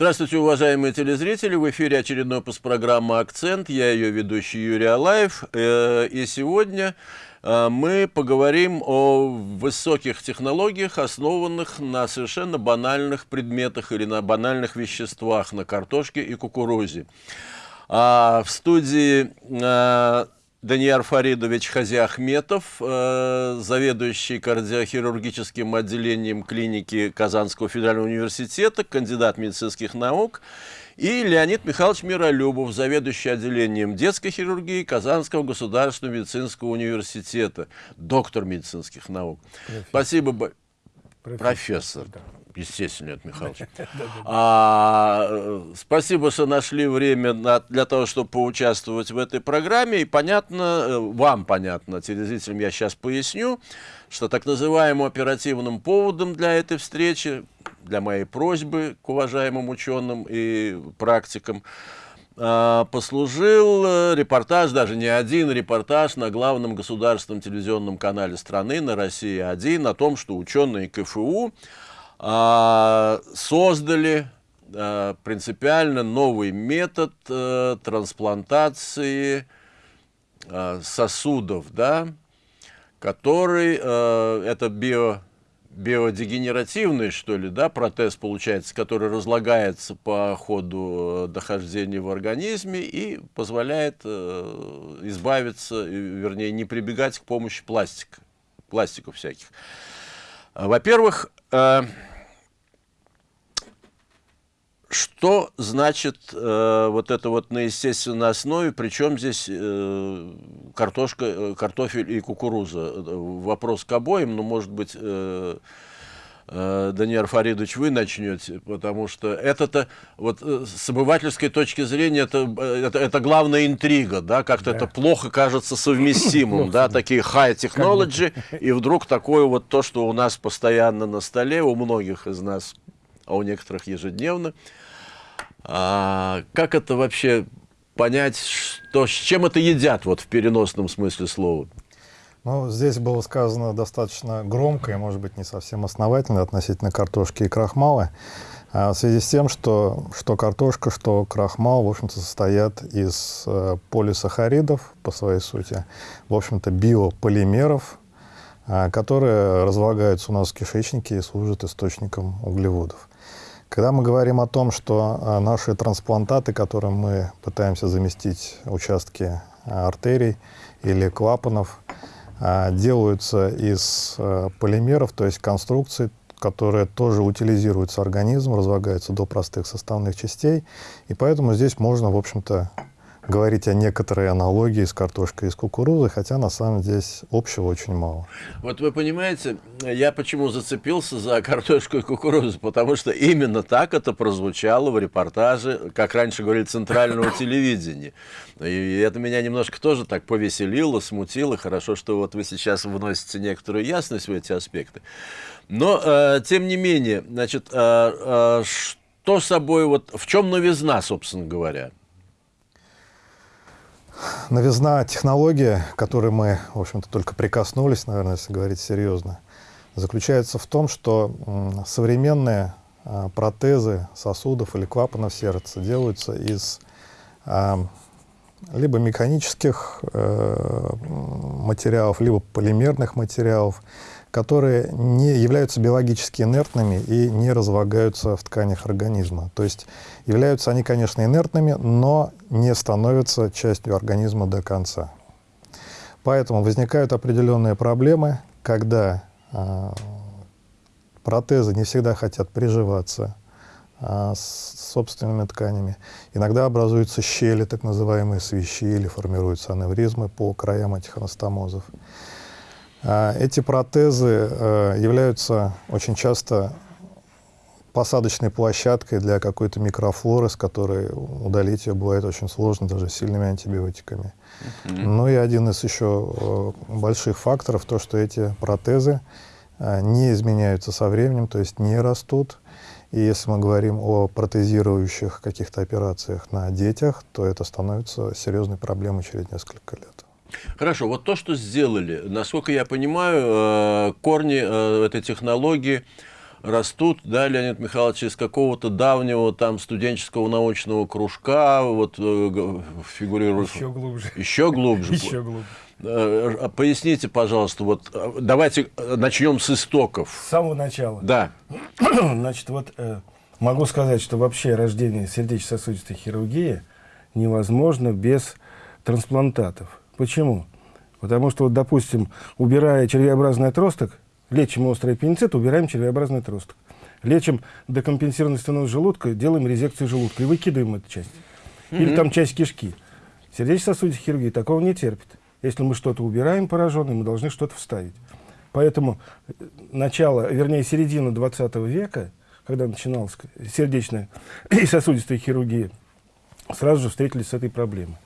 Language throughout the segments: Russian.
Здравствуйте, уважаемые телезрители! В эфире очередной выпуск программы «Акцент». Я ее ведущий Юрий Алаев. Э, и сегодня э, мы поговорим о высоких технологиях, основанных на совершенно банальных предметах или на банальных веществах, на картошке и кукурузе. А в студии э, Даниил Фаридович Хазиахметов, э, заведующий кардиохирургическим отделением клиники Казанского федерального университета, кандидат медицинских наук, и Леонид Михайлович Миролюбов, заведующий отделением детской хирургии Казанского государственного медицинского университета, доктор медицинских наук. Профессор. Спасибо, профессор. профессор. Да. Естественно, Леонид Михайлович. А, э, спасибо, что нашли время на, для того, чтобы поучаствовать в этой программе. И понятно, э, вам понятно, телезрителям я сейчас поясню, что так называемым оперативным поводом для этой встречи, для моей просьбы к уважаемым ученым и практикам, а, послужил э, репортаж, даже не один репортаж на главном государственном телевизионном канале страны, на России-1, о том, что ученые КФУ создали а, принципиально новый метод а, трансплантации сосудов, да, который, это био, биодегенеративный, что ли, да, протез получается, который разлагается по ходу дохождения в организме и позволяет избавиться, вернее, не прибегать к помощи пластика, пластиков всяких. Во-первых, что значит э, вот это вот на естественной основе, причем здесь э, картошка, э, картофель и кукуруза? Э, вопрос к обоим, но, может быть, э, э, Даниил Фаридович, вы начнете, потому что это-то, вот э, с обывательской точки зрения, это, это, это главная интрига, да, как-то да. это плохо кажется совместимым, да, такие high technology, и вдруг такое вот то, что у нас постоянно на столе, у многих из нас, а у некоторых ежедневно, а, как это вообще понять, что, с чем это едят вот в переносном смысле слова? Ну, здесь было сказано достаточно громко и, может быть, не совсем основательно относительно картошки и крахмала. А в связи с тем, что, что картошка, что крахмал, в общем-то, состоят из э, полисахаридов по своей сути, в общем-то, биополимеров, э, которые разлагаются у нас в кишечнике и служат источником углеводов. Когда мы говорим о том, что а, наши трансплантаты, которым мы пытаемся заместить участки а, артерий или клапанов, а, делаются из полимеров, то есть конструкций, которые тоже утилизируются организм, разлагаются до простых составных частей. И поэтому здесь можно, в общем-то, говорить о некоторой аналогии с картошкой и с кукурузой, хотя на самом деле здесь общего очень мало. Вот вы понимаете, я почему зацепился за картошку и кукурузу, потому что именно так это прозвучало в репортаже, как раньше говорили, центрального телевидения. И это меня немножко тоже так повеселило, смутило. Хорошо, что вот вы сейчас вносите некоторую ясность в эти аспекты. Но, э, тем не менее, значит, э, э, что собой, вот в чем новизна, собственно говоря? Новизна технологии, к которой мы, в общем-то, только прикоснулись, наверное, если говорить серьезно, заключается в том, что современные а, протезы сосудов или клапанов сердца делаются из а, либо механических э, материалов, либо полимерных материалов, которые не являются биологически инертными и не разлагаются в тканях организма. То есть являются они, конечно, инертными, но не становятся частью организма до конца. Поэтому возникают определенные проблемы, когда э, протезы не всегда хотят приживаться э, с собственными тканями. Иногда образуются щели, так называемые свищи, или формируются аневризмы по краям этих анастомозов. А, эти протезы э, являются очень часто посадочной площадкой для какой-то микрофлоры, с которой удалить ее бывает очень сложно даже сильными антибиотиками. Mm -hmm. Ну и один из еще э, больших факторов, то, что эти протезы э, не изменяются со временем, то есть не растут. И если мы говорим о протезирующих каких-то операциях на детях, то это становится серьезной проблемой через несколько лет. Хорошо, вот то, что сделали, насколько я понимаю, э, корни э, этой технологии растут, да, Леонид Михайлович, из какого-то давнего там студенческого научного кружка, вот э, фигурирует... Еще глубже. Еще глубже. Еще глубже. А поясните, пожалуйста, вот давайте начнем с истоков. С самого начала. Да. Значит, вот могу сказать, что вообще рождение сердечно-сосудистой хирургии невозможно без трансплантатов. Почему? Потому что, вот, допустим, убирая червеобразный отросток, лечим острый аппендицит, убираем червеобразный отросток. Лечим декомпенсированный стеноз желудка, делаем резекцию желудка и выкидываем эту часть. Mm -hmm. Или там часть кишки. Сердечно-сосудистая хирургия такого не терпит. Если мы что-то убираем пораженное, мы должны что-то вставить. Поэтому э, начало, вернее, середина 20 века, когда начиналась сердечная и сосудистая хирургия, сразу же встретились с этой проблемой.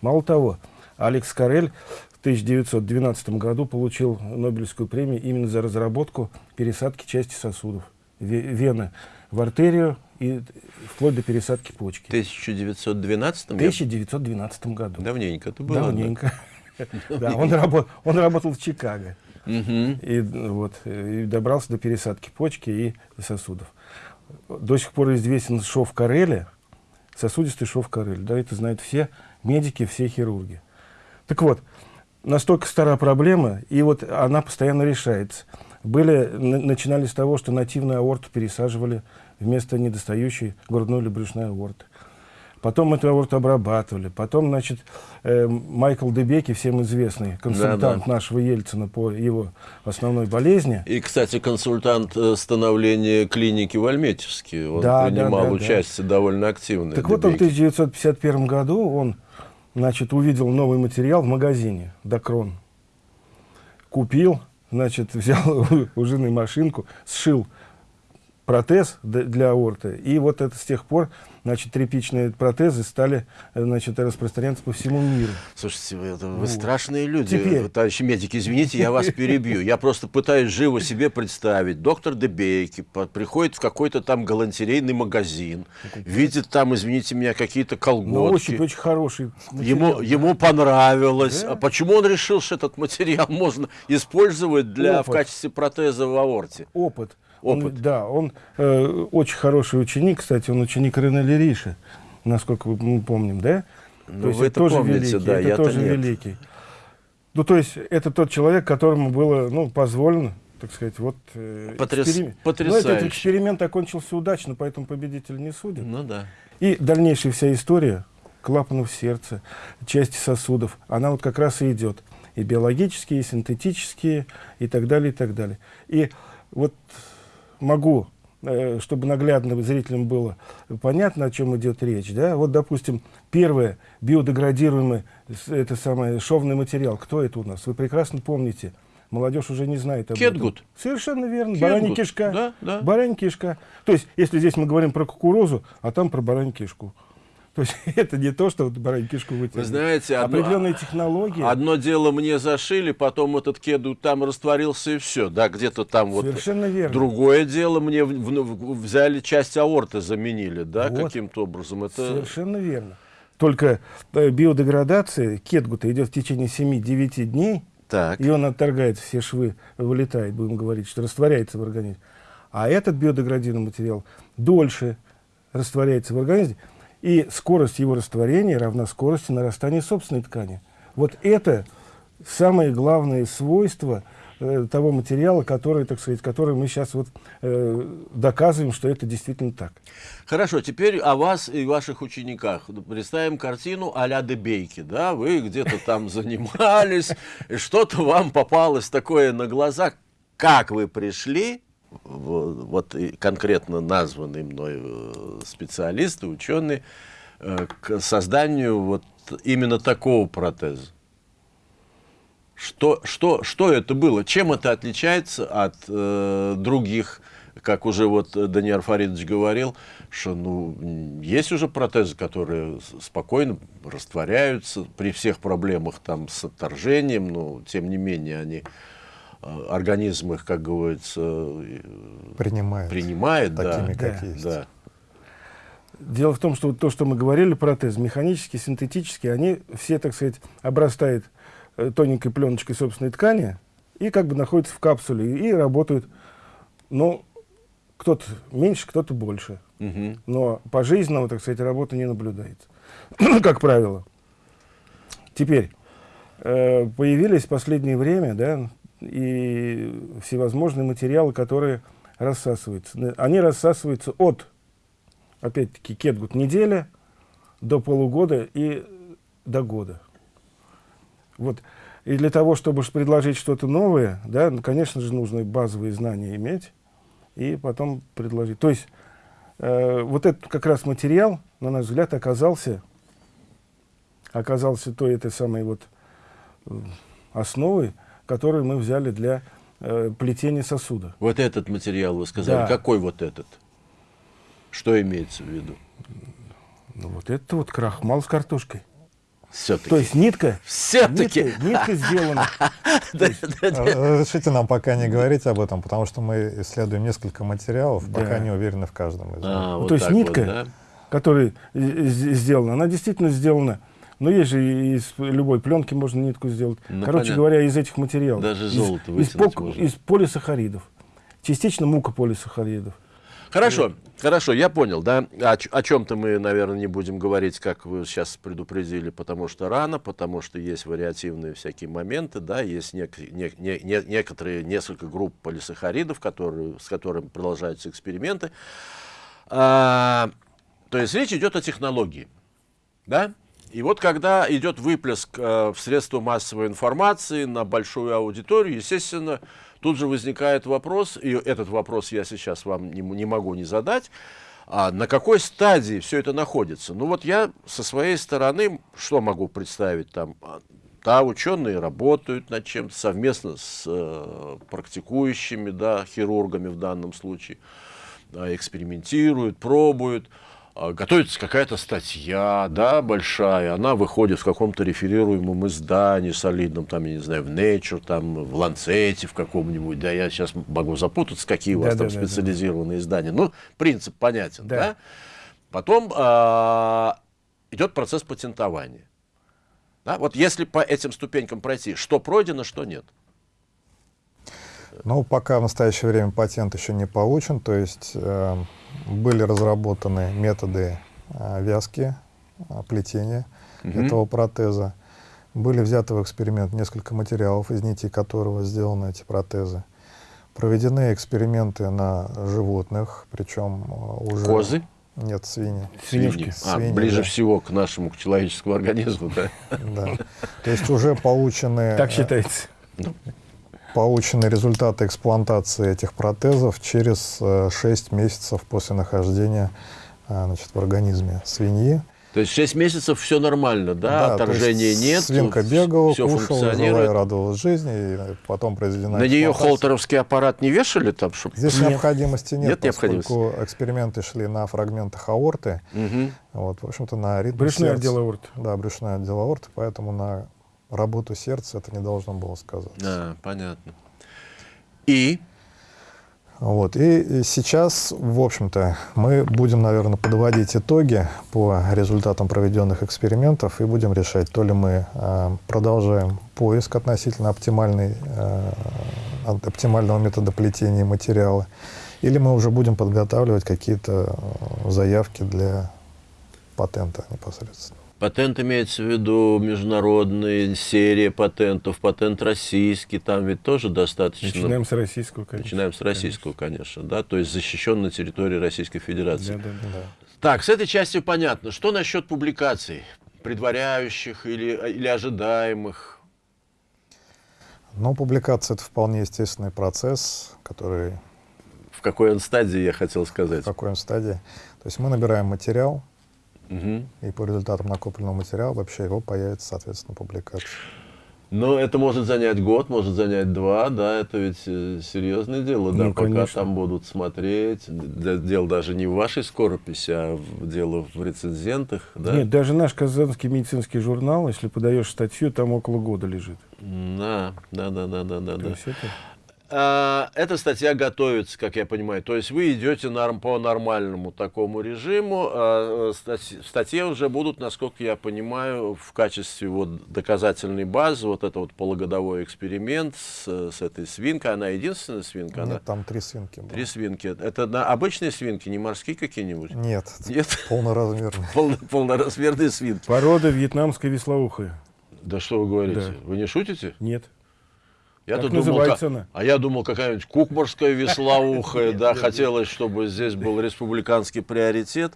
Мало того, Алекс Карель в 1912 году получил Нобелевскую премию именно за разработку пересадки части сосудов. Вены в артерию и вплоть до пересадки почки. В 1912? В 1912 году. Давненько это было. Давненько. Да, он, работал, он работал в Чикаго. И, вот, и добрался до пересадки почки и сосудов. До сих пор известен шов Кареля, сосудистый шов Карель. Да, это знают все медики, все хирурги. Так вот, настолько стара проблема, и вот она постоянно решается. Были, начинали с того, что нативную аорту пересаживали вместо недостающей грудной или брюшной аорты. Потом эту аорту обрабатывали. Потом, значит, э, Майкл Дебеки, всем известный консультант да, да. нашего Ельцина по его основной болезни. И, кстати, консультант э, становления клиники в Альметьевске. Он да, принимал да, да, участие да. довольно активно. Так Дебеки. вот, он в 1951 году он, значит, увидел новый материал в магазине «Докрон». Купил, значит, взял у жены машинку, сшил протез для аорты. И вот это с тех пор, значит, тряпичные протезы стали, значит, распространяться по всему миру. Слушайте, вы, это, вы вот. страшные люди, Теперь. товарищи медики, извините, я вас перебью. Я просто пытаюсь живо себе представить. Доктор Дебейки приходит в какой-то там галантерейный магазин, видит там, извините меня, какие-то колготки. На ощупь очень хороший Ему, ему понравилось. Да? А почему он решил, что этот материал можно использовать для, в качестве протеза в аорте? Опыт опыт. Он, да, он э, очень хороший ученик, кстати, он ученик Рене Лериша, насколько мы помним, да? Ну, то есть вы это тоже помните, великий, да, это тоже нет. великий. Ну, то есть это тот человек, которому было, ну, позволено, так сказать, вот... Э, Потряс... эксперимент. Потрясающе. Но этот эксперимент окончился удачно, поэтому победитель не судит. Ну, да. И дальнейшая вся история клапанов сердца, части сосудов, она вот как раз и идет. И биологические, и синтетические, и так далее, и так далее. И вот могу, э, чтобы наглядно зрителям было понятно, о чем идет речь. Да? Вот, допустим, первое, биодеградируемый, это самое, шовный материал. Кто это у нас? Вы прекрасно помните. Молодежь уже не знает об Кетгут. этом. Совершенно верно. Кетгут. Баранья кишка. Да, да. Баранья кишка. То есть, если здесь мы говорим про кукурузу, а там про баранью кишку. То есть это не то, что вот баранью кишку вытянули. Вы знаете, одно, определенные технологии. Одно дело мне зашили, потом этот кеду там растворился и все, да, где-то там вот. Совершенно верно. Другое дело мне в, в, взяли часть аорты, заменили, да, вот. каким-то образом. Это... Совершенно верно. Только э, биодеградация кетгута идет в течение 7-9 дней, так. и он отторгает все швы, вылетает, будем говорить, что растворяется в организме. А этот биодеградированный материал дольше растворяется в организме, и скорость его растворения равна скорости нарастания собственной ткани. Вот это самое главное свойство э, того материала, который, так сказать, который мы сейчас вот э, доказываем, что это действительно так. Хорошо, теперь о вас и ваших учениках. Представим картину а-ля Дебейки, да? Вы где-то там занимались, что-то вам попалось такое на глаза. Как вы пришли вот конкретно названные мной э, специалисты, ученые, э, к созданию вот именно такого протеза. Что, что, что это было? Чем это отличается от э, других, как уже вот Даниил Фаридович говорил, что ну, есть уже протезы, которые спокойно растворяются при всех проблемах там, с отторжением, но тем не менее они организм их, как говорится, э, принимает, принимает такими, да, как есть. Да. Дело в том, что то, что мы говорили, протез, механический, синтетический, они все, так сказать, обрастают э, тоненькой пленочкой собственной ткани и как бы находятся в капсуле и работают. Но кто-то меньше, кто-то больше. Мгм. Но пожизненного, так сказать, работы не наблюдается, как правило. Теперь, э, появились в последнее время, да, и всевозможные материалы, которые рассасываются. Они рассасываются от, опять-таки, кетгут неделя до полугода и до года. Вот. И для того, чтобы предложить что-то новое, да, ну, конечно же, нужно базовые знания иметь и потом предложить. То есть э, вот этот как раз материал, на наш взгляд, оказался, оказался той этой самой вот э, основой, которую мы взяли для э, плетения сосуда. Вот этот материал вы сказали. Да. Какой вот этот? Что имеется в виду? Ну вот это вот крахмал с картошкой. Все-таки. То есть нитка, Все-таки. нитка, нитка сделана. Разрешите нам пока не говорить об этом, потому что мы исследуем несколько материалов, пока не уверены в каждом из них. А, Ну, вот то есть нитка, которая э, сделана, она действительно сделана. Но есть же из любой пленки можно нитку сделать. Ну, Короче понятно. говоря, из этих материалов. Даже Из- золото из, пок- можно. из полисахаридов. Частично мукополисахаридов. Хорошо, хорошо, я понял, да. О, ч- о чем-то мы, наверное, не будем говорить, как вы сейчас предупредили, потому что рано, потому что есть вариативные всякие моменты, да, есть нек- не- не- не- некоторые, несколько групп полисахаридов, которые, с которыми продолжаются эксперименты. А, то есть речь идет о технологии, да? И вот когда идет выплеск э, в средства массовой информации на большую аудиторию, естественно, тут же возникает вопрос, и этот вопрос я сейчас вам не, не могу не задать, а на какой стадии все это находится? Ну вот я со своей стороны, что могу представить там? А, Да, ученые работают над чем-то совместно с э, практикующими, да, хирургами в данном случае а, экспериментируют, пробуют, готовится какая-то статья, да, большая, она выходит в каком-то реферируемом издании солидном, там, я не знаю, в Nature, там, в Lancet в каком-нибудь, да, я сейчас могу запутаться, какие у вас там Да-да-да-да. специализированные издания. Ну, принцип понятен, да. Да. Потом а, идет процесс патентования. Да, вот если по этим ступенькам пройти, что пройдено, что нет. Ну, пока в настоящее время патент еще не получен, то есть э, были разработаны методы э, вязки, э, плетения этого протеза. Были взяты в эксперимент несколько материалов, из нитей которого сделаны эти протезы. Проведены эксперименты на животных, причем э, уже... Козы? Нет, свиньи. Свинюшки. А, Свиньи, ближе да. всего к нашему, к человеческому организму, да? Да. То есть уже получены, Так э, считается. Получены результаты эксплуатации этих протезов через э, 6 месяцев после нахождения э, значит, в организме свиньи. То есть 6 месяцев все нормально, да? то Отторжения нет. Свинка бегала, все кушала, жила и радовалась жизни, и э, потом произведена На нее холтеровский аппарат не вешали там, чтобы... Здесь Нет. необходимости нет, Нет необходимости. поскольку эксперименты шли на фрагментах аорты, Мгм. вот, в общем-то, на ритм Брюшной сердца. отдел аорты. Да, брюшной отдел аорты, поэтому на работу сердца это не должно было сказаться. А, понятно. И Вот. И сейчас, в общем-то, мы будем, наверное, подводить итоги по результатам проведенных экспериментов и будем решать, то ли мы э, продолжаем поиск относительно оптимальной, э, оптимального метода плетения материала, или мы уже будем подготавливать какие-то э, заявки для патента непосредственно. Патент имеется в виду международная серия патентов, патент российский, там ведь тоже достаточно... Начинаем с российского, конечно. Начинаем с российского, конечно, да, то есть защищен на территории Российской Федерации. Да, да, да. Так, с этой частью понятно. Что насчет публикаций, предваряющих или, или ожидаемых? Но публикация — это вполне естественный процесс, который В какой он стадии, я хотел сказать. в какой он стадии. То есть мы набираем материал, Мгм. и по результатам накопленного материала вообще его появится, соответственно, публикация. Но это может занять год, может занять два, да, это ведь э, серьезное дело, да, Ну, пока конечно. там будут смотреть. Дело даже не в вашей скорописи, а в- дело в рецензентах, да? Нет, даже наш казанский медицинский журнал, если подаешь статью, там около года лежит. Да, да, да, да, да, да. То да. есть это- эта статья готовится, как я понимаю. То есть вы идете норм, по нормальному такому режиму. А, в статье уже будут, насколько я понимаю, в качестве вот доказательной базы вот это вот полугодовой эксперимент с, с этой свинкой. Она единственная свинка? Нет, она... там три свинки. Было. Три свинки. Это на обычные свинки, не морские какие-нибудь? Нет, Нет? полноразмерные. Полно, полноразмерные свинки. Порода вьетнамской веслоухая. Да что вы говорите? Да. Вы не шутите? Нет. Я Так думал, называется ка- она. а я думал, какая-нибудь кукморская веслоухая, да, хотелось, чтобы здесь был республиканский приоритет.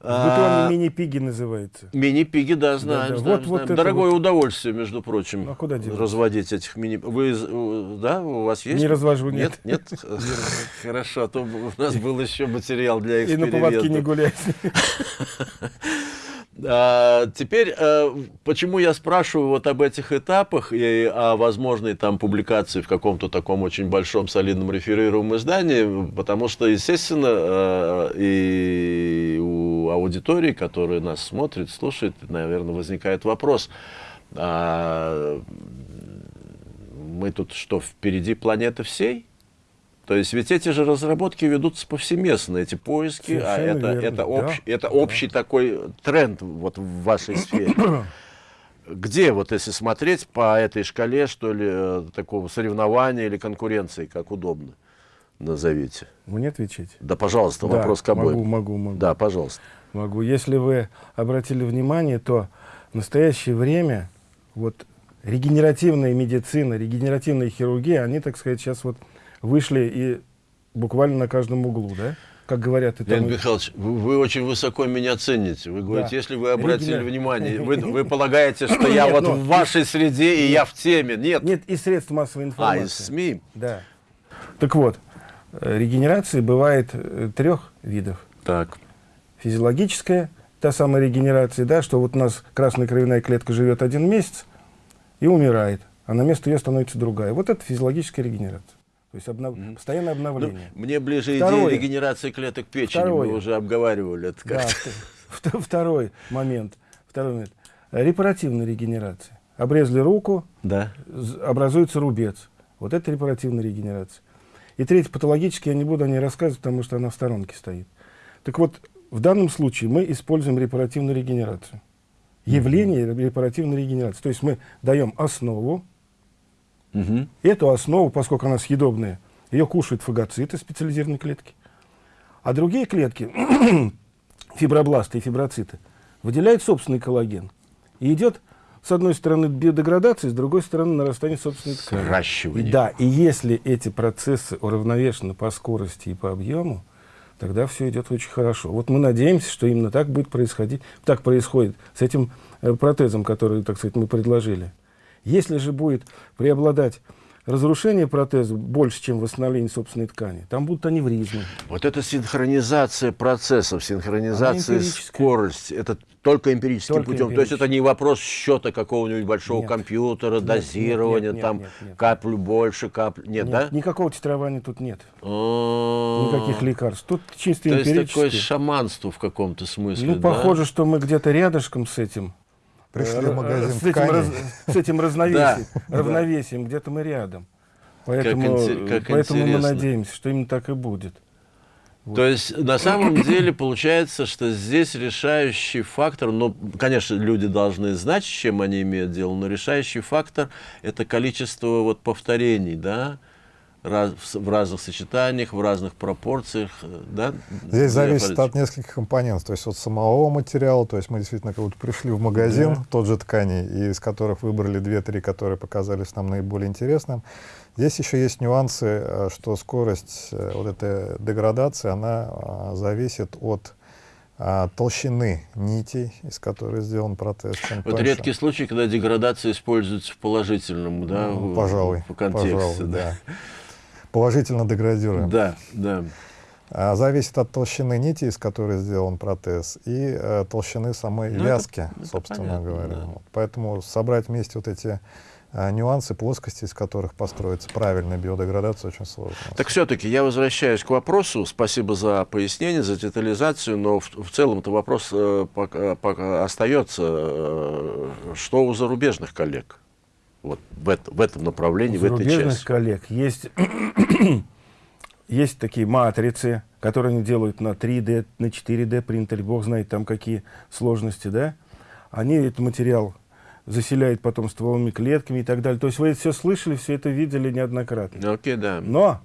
В А, мини-пиги называется. Мини-пиги, да, знаем, знаем, Вот- Дорогое вот. удовольствие, между прочим, Ну, а куда деваться? разводить этих мини... Вы, да, у вас есть? Не развожу, Нет, нет. нет? Хорошо, а то у нас был еще материал для И на поводке не эксперимента. гулять. А, теперь, э, почему я спрашиваю вот об этих этапах и о возможной там публикации в каком-то таком очень большом солидном реферируемом издании, потому что, естественно, э, и у аудитории, которая нас смотрит, слушает, наверное, возникает вопрос, а мы тут что, впереди планеты всей? То есть ведь эти же разработки ведутся повсеместно, эти поиски, а это, верно, это, да, общ- это да. общий такой тренд вот в вашей сфере. Где, вот если смотреть по этой шкале, что ли, э, такого соревнования или конкуренции, как удобно, назовите? Мне отвечать? Да, пожалуйста, Да, вопрос к обоим. Могу, могу, могу. Да, пожалуйста. Могу. Если вы обратили внимание, то в настоящее время вот регенеративная медицина, регенеративная хирургия, они, так сказать, сейчас вот вышли и буквально на каждом углу, да? Как говорят, это Леонид Михайлович, вы, вы очень высоко меня цените. Вы говорите, Да. если вы обратили Регенер- внимание, вы, вы полагаете, что я Нет, вот ну, в вашей среде и я в теме. Нет. нет и средств массовой а, информации. из СМИ. Да. Так вот, регенерации бывает э, трех видов. Так. Физиологическая, та самая регенерация, да, что вот у нас красная кровяная клетка живет один месяц и умирает, а на место ее становится другая. Вот это физиологическая регенерация. То есть обнов... постоянное Ну, обновление. мне ближе Второе. идея регенерации клеток печени. Второе. Мы уже обговаривали это Да, как-то. вт- второй момент. Второй момент. Репаративная регенерация. Обрезали руку, Да. образуется рубец. Вот это репаративная регенерация. И третий, патологический, я не буду о ней рассказывать, потому что она в сторонке стоит. Так вот, в данном случае мы используем репаративную регенерацию. Явление репаративной регенерации. То есть мы даем основу, Мгм. Эту основу, поскольку она съедобная, ее кушают фагоциты, специализированные клетки. А другие клетки, фибробласты и фиброциты, выделяют собственный коллаген. И идет, с одной стороны, биодеградация, с другой стороны, нарастание собственной ткани. Сращивание. И да, и если эти процессы уравновешены по скорости и по объему, тогда все идет очень хорошо. Вот мы надеемся, что именно так будет происходить, так происходит с этим э, протезом, который, так сказать, мы предложили. Если же будет преобладать разрушение протеза больше, чем восстановление собственной ткани, там будут аневризмы. Вот эта синхронизация процессов, синхронизация скорости, это только эмпирическим Только путем. То есть это не вопрос счета какого-нибудь большого Нет. компьютера, Нет, дозирования, нет, нет, там нет, нет. каплю больше, каплю. Нет, Нет, да? Никакого титрования тут нет. А, Никаких лекарств. Тут чисто То есть такое шаманство в каком-то смысле. Ну, да? похоже, что мы где-то рядышком с этим. Пришли э, в магазин с этим, раз- с этим равновесием, Да. равновесием где-то мы рядом. Поэтому, инте- как поэтому мы надеемся, что именно так и будет. То есть на самом деле получается, что здесь решающий фактор, ну, конечно, люди должны знать, с чем они имеют дело, но решающий фактор это количество вот повторений, да, раз- в, разных сочетаниях, в разных пропорциях, э, да. Здесь зависит от нескольких компонентов, то есть от самого материала, то есть мы действительно как будто пришли в магазин, Да. тот же тканей, из которых выбрали две-три, которые показались нам наиболее интересным. Здесь еще есть нюансы, э, что скорость э, вот этой деградации, она а, зависит от а, толщины нитей, из которой сделан протез. Чем Вот тоньше, редкий случай, когда деградация используется в положительном, да, ну, пожалуй, по контексте, пожалуй, да. да. Положительно деградируем. Да, да. А, Зависит от толщины нити, из которой сделан протез, и э, толщины самой Ну, это- вязки, это собственно понятно, говоря. да. Вот. Поэтому собрать вместе вот эти а, нюансы, плоскости, из которых построится правильная биодеградация, очень сложно. Так все-таки я возвращаюсь к вопросу. Спасибо за пояснение, за детализацию, но в, в целом-то вопрос э, пока, пока остается. э, что у зарубежных коллег? Вот в, это, в этом направлении, У в этой части. коллег есть, есть такие матрицы, которые они делают на 3D, на 4D принтере, бог знает там какие сложности, да? Они этот материал заселяют потом стволовыми клетками и так далее. То есть вы это все слышали, все это видели неоднократно. Ну, Окей, да. Но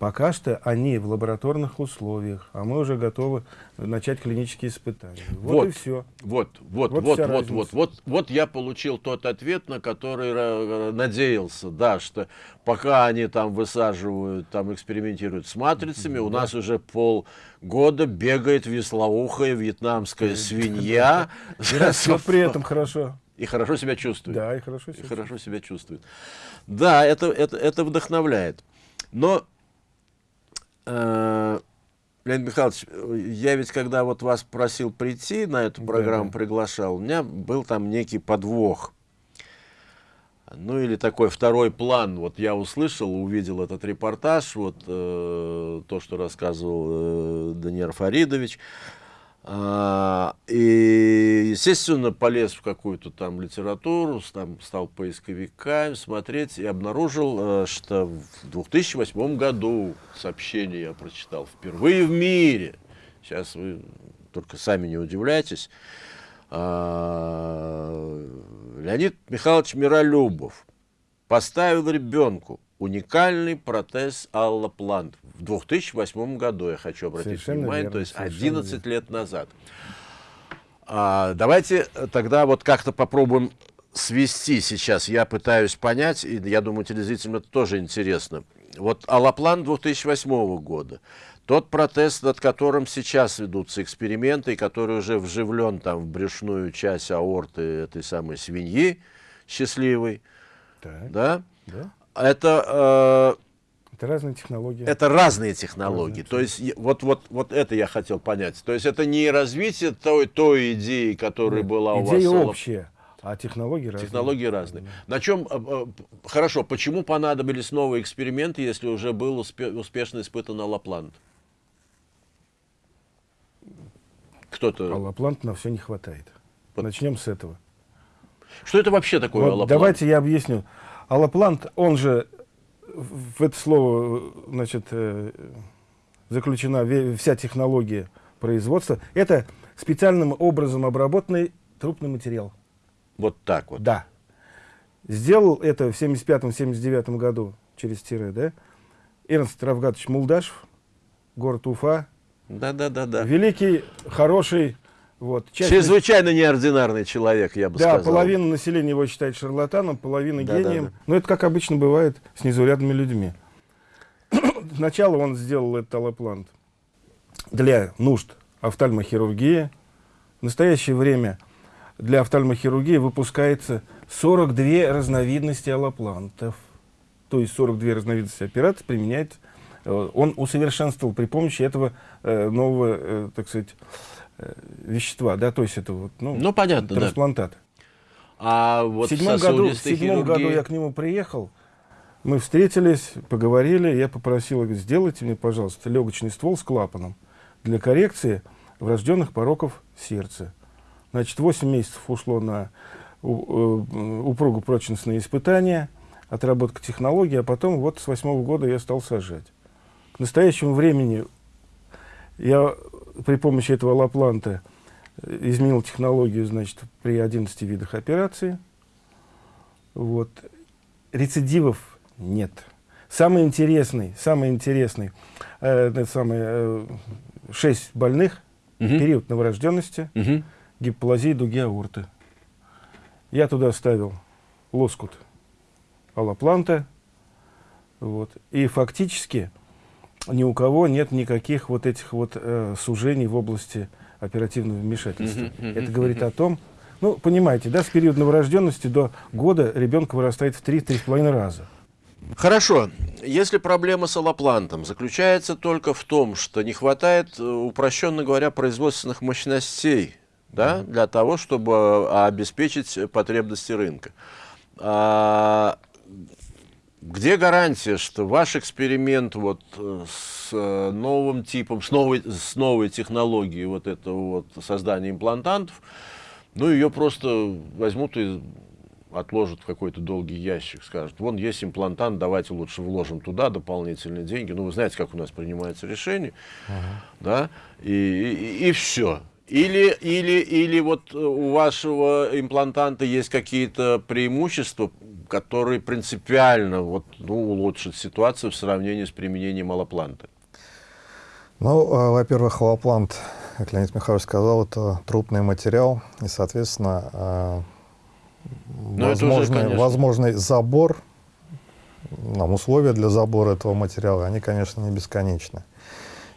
пока что они в лабораторных условиях, а мы уже готовы начать клинические испытания. Вот, Вот. и все. Вот, вот, Вот вот, вот, вот, вот, вот я получил тот ответ, на который э, надеялся, да, что пока они там высаживают, там экспериментируют с матрицами, у нас уже полгода бегает веслоухая вьетнамская свинья И растет при этом хорошо. и хорошо себя чувствует. Да, и хорошо. И себя хорошо себя чувствует. Да, это, это, это вдохновляет. Но, э, Леонид Михайлович, э, я ведь когда вот вас просил прийти на эту программу, да. приглашал, у меня был там некий подвох. Ну или такой второй план. Вот я услышал, увидел этот репортаж, вот э, то, что рассказывал э, Даниил Фаридович. А, и, естественно, полез в какую-то там литературу, там стал поисковиками смотреть и обнаружил, э, что в 2008 году сообщение я прочитал впервые в мире. Сейчас вы только сами не удивляйтесь. А, Леонид Михайлович Миролюбов поставил ребенку уникальный протез аллоплант в 2008 году, я хочу обратить Совершенно внимание, верно, то есть совершенно 11 лет назад. А, давайте тогда вот как-то попробуем свести сейчас. Я пытаюсь понять, и я думаю, телезрителям это тоже интересно. Вот аллоплан 2008 года, тот протез, над которым сейчас ведутся эксперименты, и который уже вживлен там в брюшную часть аорты этой самой свиньи счастливой, Так, да, да. это э, Это разные технологии. это разные технологии. Разные, То есть вот, вот, вот это я хотел понять. То есть это не развитие той, той идеи, которая была у вас. Идея общая, а технологии разные. Технологии разные. На чем, э, э, хорошо, почему понадобились новые эксперименты, если уже был успе- успешно испытан аллоплант? Кто-то... Аллоплант на все не хватает. Вот. Начнем с этого. Что это вообще такое Вот аллоплант? давайте я объясню. Аллоплант, он же, в это слово, значит, э, заключена вся технология производства. Это специальным образом обработанный трупный материал. Вот так вот. Да. Сделал это в 75-79 году через тире, да? Эрнст Равгатович Мулдашев, город Уфа. Да-да-да-да. Великий, хороший, вот. часть Чрезвычайно неординарный человек, я бы Да, сказал. половина населения его считает шарлатаном, половина Да, да, гением. да. Но это, как обычно бывает с незаурядными людьми. Сначала он сделал этот аллоплант для нужд офтальмохирургии. В настоящее время для офтальмохирургии выпускается 42 разновидности аллоплантов. То есть 42 разновидности операций применяет. э, Он усовершенствовал при помощи этого э, нового, э, так сказать, вещества, да, то есть это вот, ну, Ну, понятно, да. трансплантат. А вот в седьмом, году, в седьмом году хирургии- я к нему приехал, мы встретились, поговорили, я попросил, говорю, сделайте мне, пожалуйста, легочный ствол с клапаном для коррекции врожденных пороков сердца. Значит, 8 месяцев ушло на э, упругу прочностные испытания, отработка технологий, а потом вот с восьмого года я стал сажать. К настоящему времени я при помощи этого лапланта э, изменил технологию, значит, при 11 видах операций. Вот. Рецидивов нет. Самый интересный, самый интересный, э, самое, э, 6 больных, Мгм. период новорожденности, Мгм. гипоплазии дуги аорты. Я туда ставил лоскут аллопланта. Вот. И фактически ни у кого нет никаких вот этих вот э, сужений в области оперативного вмешательства. Мгм, мгм, Это говорит о том, ну, понимаете, да, с периода новорожденности до года ребенок вырастает в 3-3,5 раза. Хорошо. Если проблема с аллоплантом заключается только в том, что не хватает, э, упрощенно говоря, производственных мощностей да, для того, чтобы э, обеспечить потребности рынка. А, где гарантия, что ваш эксперимент вот э, с э, новым типом, с новой, с новой технологией вот этого вот создания имплантантов, ну ее просто возьмут и отложат в какой-то долгий ящик, скажут, вон есть имплантант, давайте лучше вложим туда дополнительные деньги. Ну, вы знаете, как у нас принимается решение, ага. да, и, и, и все. Или, или, или вот у вашего имплантанта есть какие-то преимущества, которые принципиально вот, ну, улучшат ситуацию в сравнении с применением аллопланта? Ну, э, во-первых, аллоплант, как Леонид Михайлович сказал, это трупный материал, и, соответственно, э, ну, возможный, уже, возможный забор, нам условия для забора этого материала, они, конечно, не бесконечны.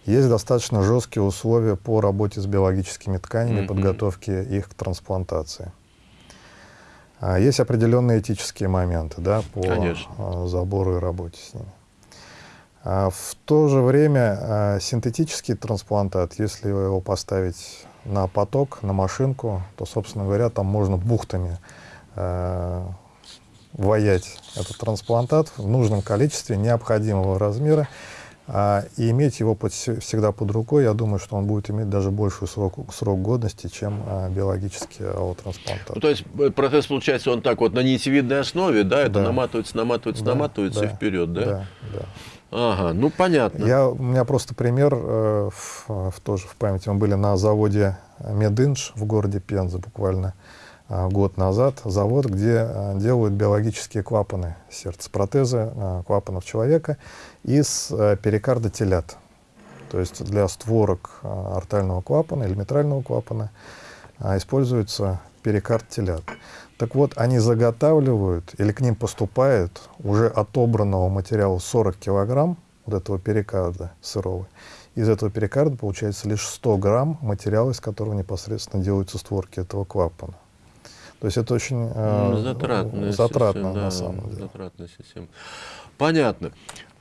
Есть достаточно жесткие условия по работе с биологическими тканями, mm -hmm. подготовке их к трансплантации. А есть определенные этические моменты да, по Конечно. А, забору и работе с ними. А в то же время синтетический трансплантат, если его поставить на поток, на машинку, то, собственно говоря, там можно бухтами ваять этот трансплантат в нужном количестве, необходимого размера, а, и иметь его под, всегда под рукой, я думаю, что он будет иметь даже больший срок, срок годности, чем а, биологический аллотрансплантат. Ну, то есть э, процесс получается он так вот на нитевидной основе, да, это да. наматывается, наматывается, да, наматывается да, и вперед, да? Да, да. Ага, ну понятно. Я, у меня просто пример э, в, в, тоже в памяти. Мы были на заводе Мединж в городе Пенза буквально э, год назад. Завод, где э, делают биологические клапаны сердца, протезы э, клапанов человека из э, перикарда телят. То есть для створок э, артального клапана или митрального клапана э, используется перикард телят. Так вот, они заготавливают или к ним поступает уже отобранного материала 40 килограмм вот этого перикарда сырого. Из этого перикарда получается лишь 100 грамм материала, из которого непосредственно делаются створки этого клапана. То есть это очень э, затратная затратно система, на да, самом деле. Затратная система. Понятно.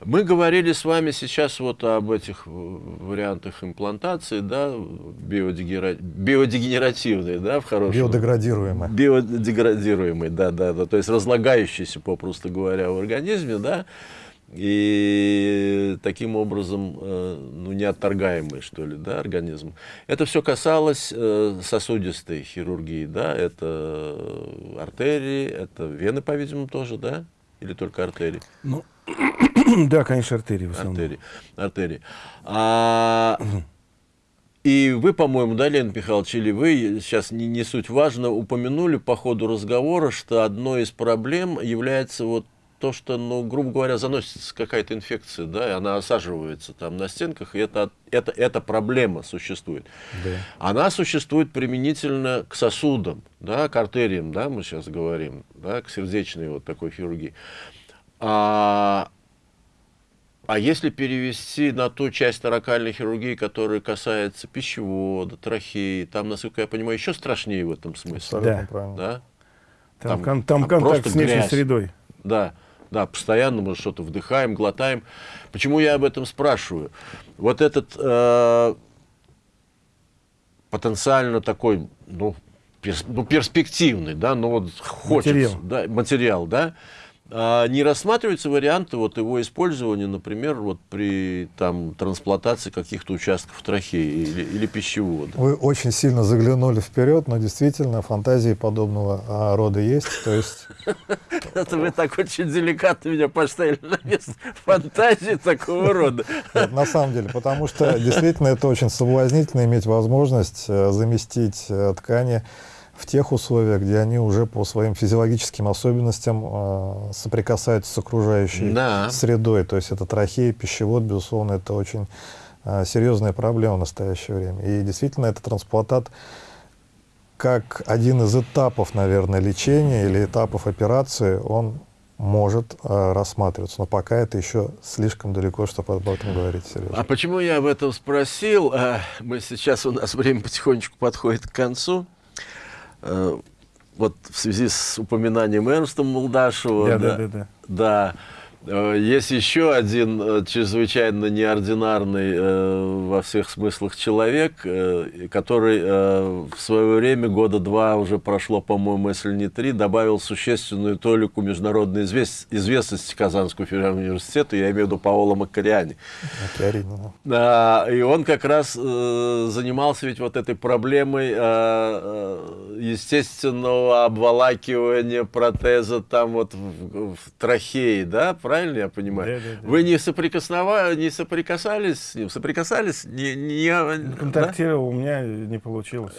Мы говорили с вами сейчас вот об этих вариантах имплантации, да, биодегера... биодегенеративные, да, в хорошем... Биодеградируемые. Биодеградируемые, да, да, да, то есть разлагающиеся, попросту говоря, в организме, да, и таким образом, э, ну, неотторгаемый, что ли, да, организм. Это все касалось э, сосудистой хирургии, да, это артерии, это вены, по-видимому, тоже, да, или только артерии? Ну, да, конечно, артерии в основном. Артерии. артерии. А, и вы, по-моему, да, Лен Михайлович, или вы, сейчас не, не суть важно, упомянули по ходу разговора, что одной из проблем является вот то, что, ну, грубо говоря, заносится какая-то инфекция, да, и она осаживается там на стенках, и это, это, эта проблема существует. Да. Она существует применительно к сосудам, да, к артериям, да, мы сейчас говорим, да, к сердечной вот такой хирургии. А, а если перевести на ту часть таракальной хирургии, которая касается пищевода, трахеи, там, насколько я понимаю, еще страшнее в этом смысле. Да. Да? Там, там, там, там контакт с внешней средой. Да. Да, постоянно мы что-то вдыхаем, глотаем. Почему я об этом спрашиваю? Вот этот э, потенциально такой, ну, перс, ну, перспективный, да, ну вот хочется, материал. да, материал, да, а не рассматриваются варианты вот его использования, например, вот при там, трансплантации каких-то участков трахеи или, или пищевода? Вы очень сильно заглянули вперед, но действительно фантазии подобного а, рода есть. То есть... Это вы так очень деликатно меня поставили на место фантазии такого рода. на самом деле, потому что действительно это очень соблазнительно иметь возможность э, заместить э, ткани в тех условиях, где они уже по своим физиологическим особенностям э, соприкасаются с окружающей да. средой. То есть это трахея, пищевод, безусловно, это очень э, серьезная проблема в настоящее время. И действительно, этот трансплантат как один из этапов, наверное, лечения или этапов операции, он может э, рассматриваться. Но пока это еще слишком далеко, чтобы об этом говорить серьезно. А почему я об этом спросил? Э, мы сейчас, у нас время потихонечку подходит к концу. Э, вот в связи с упоминанием Эрнста Молдашева, да, да, да, да. да есть еще один э, чрезвычайно неординарный э, во всех смыслах человек, который в свое время, года два уже прошло, по-моему, если не три, добавил существенную толику международной известности Казанскому федеральному университету, я имею в виду Паоло. Да, и он как раз занимался ведь вот этой проблемой естественного обволакивания протеза там вот в, в трахее, да, правильно я понимаю? Да, да, да. Вы не, соприкосновали, не соприкасались с ним? Соприкасались? Не, не, Контактировал, да? у меня не получилось.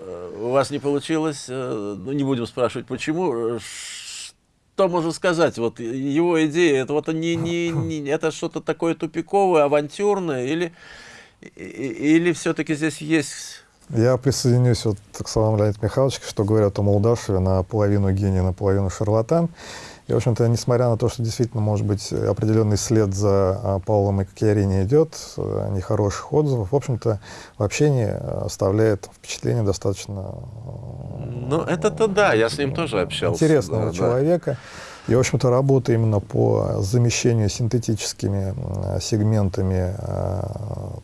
Э, у вас не получилось? Э, ну, не будем спрашивать, почему. Что можно сказать? Вот его идея, это вот не, не, не это что-то такое тупиковое, авантюрное, или, или все-таки здесь есть я присоединюсь вот к словам Леонида Михайловича, что говорят о Молдашеве наполовину гений, наполовину шарлатан. И, в общем-то, несмотря на то, что действительно, может быть, определенный след за а, Паулом и Кокиарини идет, э, нехороших отзывов, в общем-то, в общении э, оставляет впечатление достаточно... Э, ну, это-то да, я с ним тоже общался. Интересного да, человека. Да. И, в общем-то, работа именно по замещению синтетическими сегментами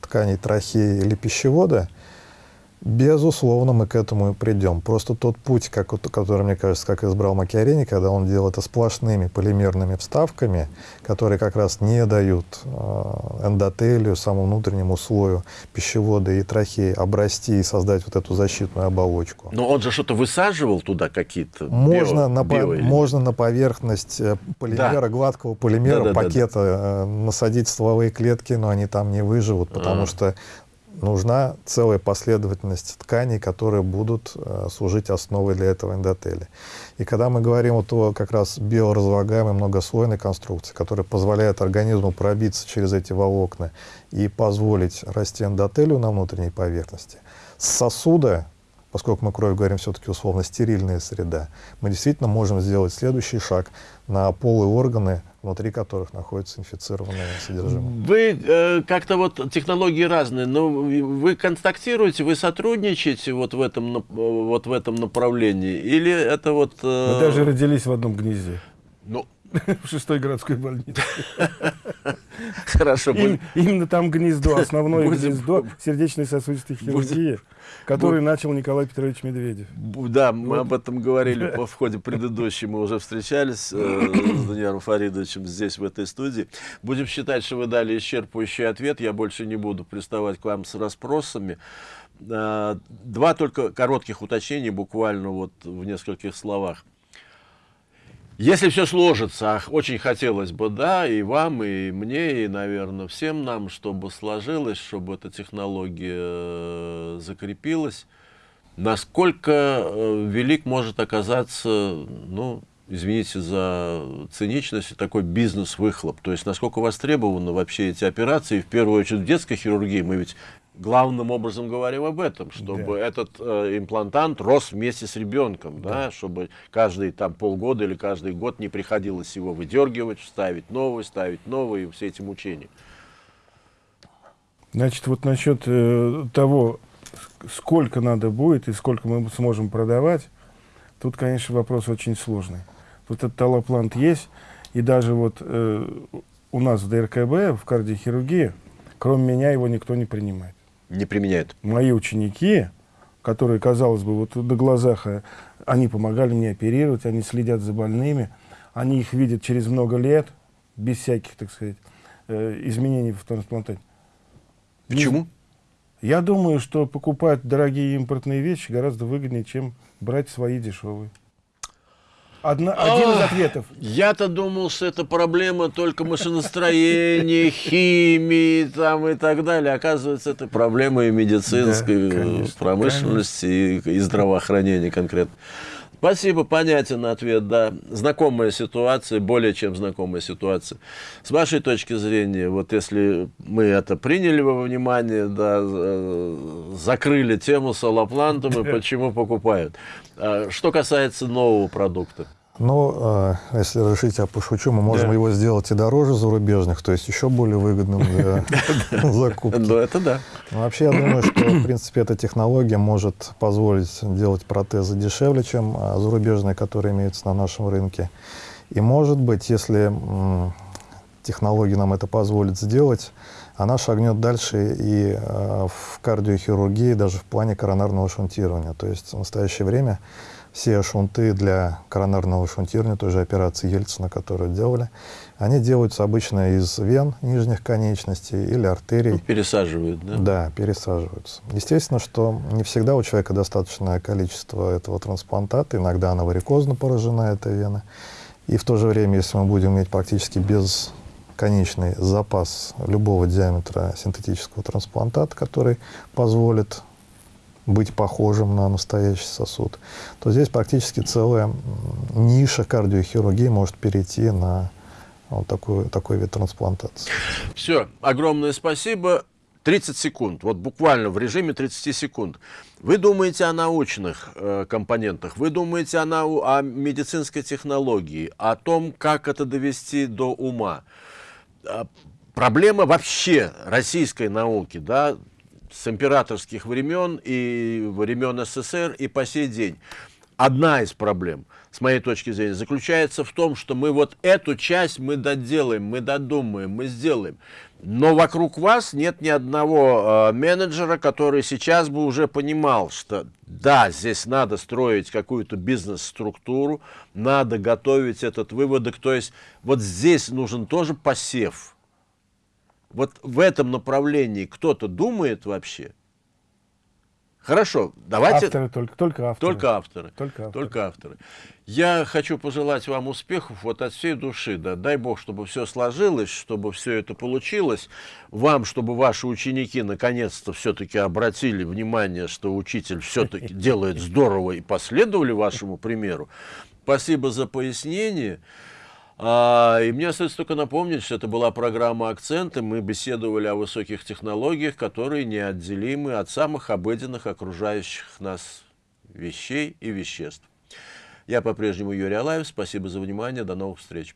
тканей трахеи или пищевода – Безусловно, мы к этому и придем. Просто тот путь, как, который, мне кажется, как избрал Макиарини, когда он делал это сплошными полимерными вставками, которые как раз не дают э, эндотелию, самому внутреннему слою пищевода и трахеи обрасти и создать вот эту защитную оболочку. Но он же что-то высаживал туда какие-то можно, био, на, био можно на поверхность э, полимера, да. гладкого полимера, да, да, пакета да, да. Э, насадить стволовые клетки, но они там не выживут, потому а. что нужна целая последовательность тканей, которые будут э, служить основой для этого эндотеля. И когда мы говорим вот о как раз биоразлагаемой многослойной конструкции, которая позволяет организму пробиться через эти волокна и позволить расти эндотелю на внутренней поверхности, сосуда поскольку мы кровь говорим все-таки условно стерильная среда, мы действительно можем сделать следующий шаг на полые органы, внутри которых находится инфицированное содержимое. Вы э, как-то вот технологии разные, но вы контактируете, вы сотрудничаете вот в этом, вот в этом направлении? Или это вот... Э... Мы даже родились в одном гнезде. Ну, в шестой городской больнице. Хорошо. Им, именно там гнездо, основное будем, гнездо сердечной сосудистой хирургии, который будем, начал Николай Петрович Медведев. Да, мы вот. об этом говорили в ходе предыдущей, мы уже встречались э, с Даниилом Фаридовичем здесь, в этой студии. Будем считать, что вы дали исчерпывающий ответ, я больше не буду приставать к вам с расспросами. Э, два только коротких уточнения, буквально вот в нескольких словах. Если все сложится, очень хотелось бы, да, и вам, и мне, и, наверное, всем нам, чтобы сложилось, чтобы эта технология э, закрепилась, насколько э, велик может оказаться, ну, извините за циничность, такой бизнес-выхлоп. То есть, насколько востребованы вообще эти операции, в первую очередь в детской хирургии, мы ведь главным образом говорим об этом, чтобы да. этот э, имплантант рос вместе с ребенком, да. да, чтобы каждый там полгода или каждый год не приходилось его выдергивать, ставить новый, ставить новый, все эти мучения. Значит, вот насчет э, того, сколько надо будет и сколько мы сможем продавать, тут, конечно, вопрос очень сложный. Вот этот талоплант есть, и даже вот э, у нас в ДРКБ, в кардиохирургии, кроме меня его никто не принимает не применяют? Мои ученики, которые, казалось бы, вот на глазах, э, они помогали мне оперировать, они следят за больными, они их видят через много лет, без всяких, так сказать, э, изменений в трансплантате. Почему? Я думаю, что покупать дорогие импортные вещи гораздо выгоднее, чем брать свои дешевые. Одна, один из ответов. Я-то думал, что это проблема только машиностроения, химии там, и так далее. Оказывается, это проблема и медицинской да, конечно, промышленности, конечно. И, и здравоохранения конкретно. Спасибо, понятен ответ, да. Знакомая ситуация, более чем знакомая ситуация. С вашей точки зрения, вот если мы это приняли во внимание, да, закрыли тему с аллоплантом и почему покупают. А что касается нового продукта. Ну, э, если разрешите, я пошучу, мы можем да. его сделать и дороже зарубежных, то есть еще более выгодным для закупки. Ну, это да. Вообще, я думаю, что, в принципе, эта технология может позволить делать протезы дешевле, чем а, зарубежные, которые имеются на нашем рынке. И, может быть, если технологии нам это позволит сделать, она шагнет дальше и э, в кардиохирургии, даже в плане коронарного шунтирования. То есть в настоящее время все шунты для коронарного шунтирования, той же операции Ельцина, которую делали, они делаются обычно из вен нижних конечностей или артерий. Ну, пересаживают, да? Да, пересаживаются. Естественно, что не всегда у человека достаточное количество этого трансплантата, иногда она варикозно поражена, эта вена. И в то же время, если мы будем иметь практически бесконечный запас любого диаметра синтетического трансплантата, который позволит быть похожим на настоящий сосуд, то здесь практически целая ниша кардиохирургии может перейти на вот такой, такой вид трансплантации. Все, огромное спасибо. 30 секунд, вот буквально в режиме 30 секунд. Вы думаете о научных э, компонентах, вы думаете о, нау о медицинской технологии, о том, как это довести до ума. А, проблема вообще российской науки, да, с императорских времен и времен СССР и по сей день. Одна из проблем, с моей точки зрения, заключается в том, что мы вот эту часть мы доделаем, мы додумаем, мы сделаем. Но вокруг вас нет ни одного э, менеджера, который сейчас бы уже понимал, что да, здесь надо строить какую-то бизнес-структуру, надо готовить этот выводок. То есть вот здесь нужен тоже посев вот в этом направлении кто-то думает вообще? Хорошо, давайте... Авторы только, только авторы. Только авторы. Только авторы. Только авторы. Я хочу пожелать вам успехов вот от всей души. Да. Дай Бог, чтобы все сложилось, чтобы все это получилось. Вам, чтобы ваши ученики наконец-то все-таки обратили внимание, что учитель все-таки делает здорово и последовали вашему примеру. Спасибо за пояснение. А, и мне остается только напомнить, что это была программа «Акценты». Мы беседовали о высоких технологиях, которые неотделимы от самых обыденных окружающих нас вещей и веществ. Я по-прежнему Юрий Алаев. Спасибо за внимание. До новых встреч.